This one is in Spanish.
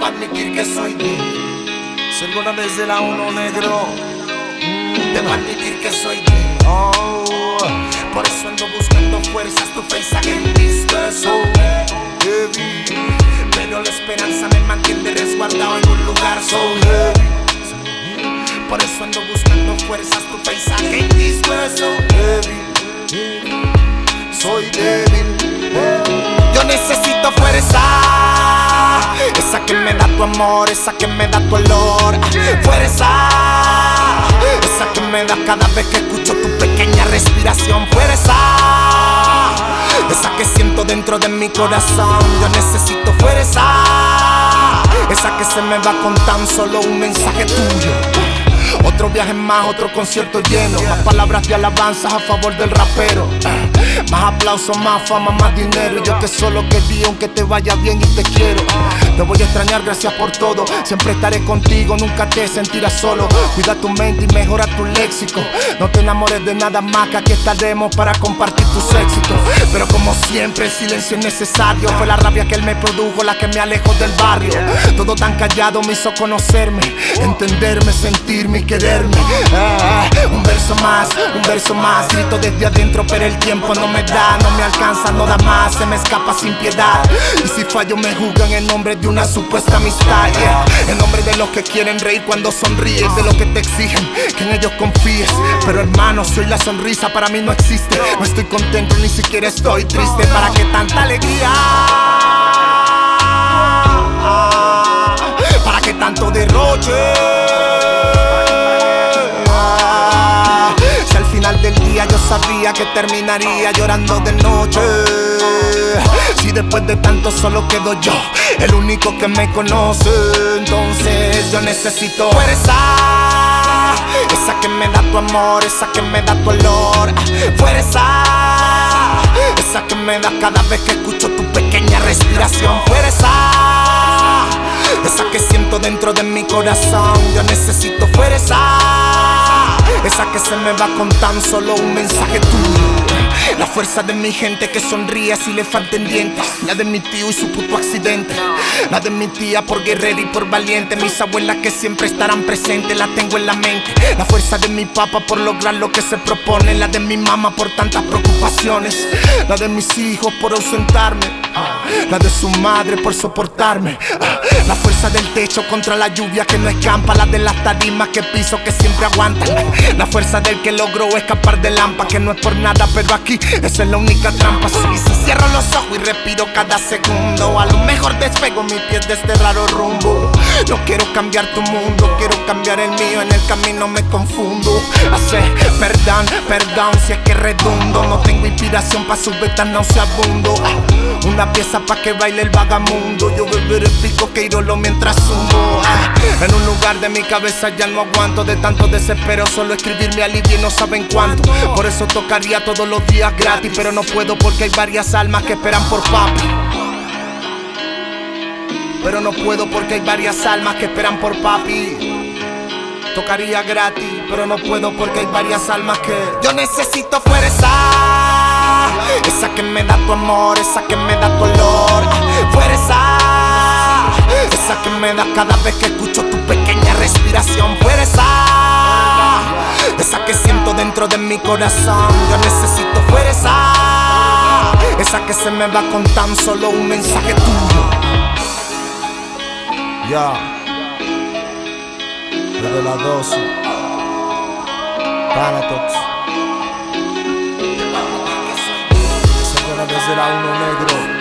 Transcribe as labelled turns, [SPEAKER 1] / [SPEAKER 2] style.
[SPEAKER 1] Debo admitir que soy débil.
[SPEAKER 2] Sergona desde la uno negro.
[SPEAKER 1] Debo admitir que soy débil.
[SPEAKER 2] Oh,
[SPEAKER 1] Por eso ando buscando fuerzas, tu mis besos.
[SPEAKER 2] heavy,
[SPEAKER 1] Pero la esperanza me mantiene resguardado en un lugar so. Por eso ando buscando fuerzas, tu mis besos.
[SPEAKER 2] heavy. Soy débil.
[SPEAKER 1] Yo necesito fuerza, esa que me da tu olor. Fuerza, esa que me da cada vez que escucho tu pequeña respiración. Fuerza, esa que siento dentro de mi corazón. Yo necesito fuerza, esa que se me va con tan solo un mensaje tuyo. Otro viaje más, otro concierto lleno. Más palabras de alabanzas a favor del rapero. Más aplausos, más fama, más dinero. Yo que solo quería aunque te vaya bien y te quiero. Te voy a extrañar, gracias por todo. Siempre estaré contigo, nunca te sentirás solo. Cuida tu mente y mejora tu léxico. No te enamores de nada más que aquí estaremos para compartir tus éxitos. Pero como siempre, el silencio es necesario. Fue la rabia que él me produjo la que me alejó del barrio. Todo tan callado me hizo conocerme, entenderme, sentirme y quererme. Ah, un verso más, un verso más. Grito desde adentro, pero el tiempo no me da, no me alcanza, no da más. Se me escapa sin piedad. Y si fallo, me juzgan en nombre de una supuesta amistad. En nombre de los que quieren reír cuando sonríes, de los que te exigen que en ellos confíes. Pero hermano, si hoy la sonrisa para mí no existe, no estoy contento, ni siquiera estoy triste. ¿Para que tanta alegría? ¿Para que tanto derroche? Terminaría llorando de noche. Si después de tanto solo quedo yo, el único que me conoce, entonces yo necesito fuerza. Esa que me da tu amor, esa que me da tu olor. Fuerza. Esa que me da cada vez que escucho tu pequeña respiración. Fuerza. Esa que siento dentro de mi corazón. Yo necesito fuerza. Esa que se me va con tan solo un mensaje tuyo. La fuerza de mi gente que sonríe si le falten dientes. La de mi tío y su puto accidente. La de mi tía por guerrera y por valiente. Mis abuelas que siempre estarán presentes, la tengo en la mente. La fuerza de mi papá por lograr lo que se propone. La de mi mamá por tantas preocupaciones. La de mis hijos por ausentarme. La de su madre por soportarme. La fuerza del techo contra la lluvia que no escampa. La de las tarimas que piso que siempre aguantan. La fuerza del que logró escapar del lampa. Que no es por nada, pero aquí esa es la única trampa. Si cierro los ojos y respiro cada segundo, a lo mejor despego mis pies de este raro rumbo. No quiero cambiar tu mundo, quiero cambiar el mío. En el camino me confundo. Hace perdón, perdón si es que redundo. No tengo inspiración para subir tan nauseabundo. Ah, Una pieza pa' que baile el vagamundo. Yo beberé pico que irolo mientras sumo. Ah, En un lugar de mi cabeza ya no aguanto de tanto desespero. Solo escribir me alivia y no saben cuánto. Por eso tocaría todos los días gratis. Pero no puedo porque hay varias almas que esperan por papi. Pero no puedo porque hay varias almas que esperan por papi. Tocaría gratis, pero no puedo porque hay varias almas que yo necesito fuerza. Esa que me da tu amor, esa que me da tu olor. Fuerza. Esa que me da cada vez que escucho tu pequeña respiración. Fuerza. Esa que siento dentro de mi corazón. Yo necesito fuerza. Esa que se me va con tan solo un mensaje tuyo.
[SPEAKER 2] Ya. Desde la 12. Panatox. Sergona desde la uno negro.